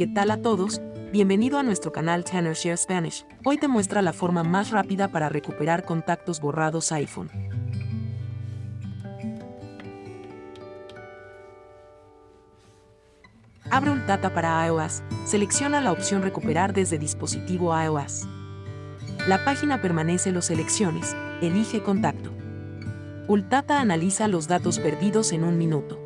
¿Qué tal a todos? Bienvenido a nuestro canal Tanner Share Spanish. Hoy te muestra la forma más rápida para recuperar contactos borrados iPhone. Abre un para iOS, selecciona la opción Recuperar desde dispositivo iOS. La página permanece los selecciones, elige contacto. Ultata analiza los datos perdidos en un minuto.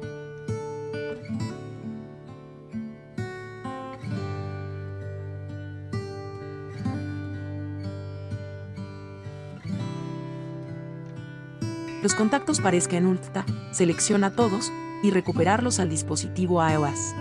Los contactos parezcan en Ulta, selecciona todos y recuperarlos al dispositivo iOS.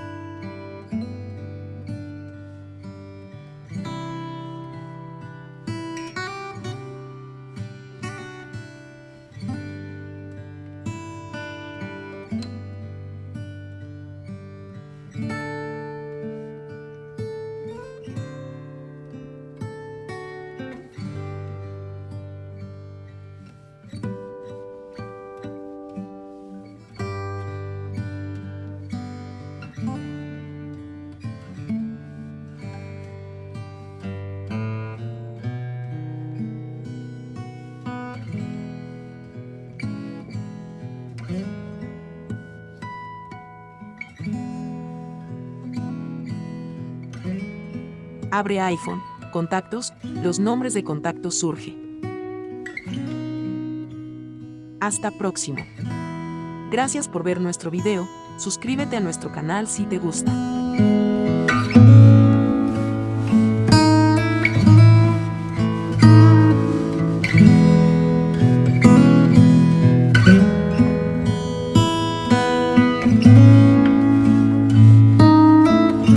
Abre iPhone, contactos, los nombres de contactos surge. Hasta próximo. Gracias por ver nuestro video, suscríbete a nuestro canal si te gusta.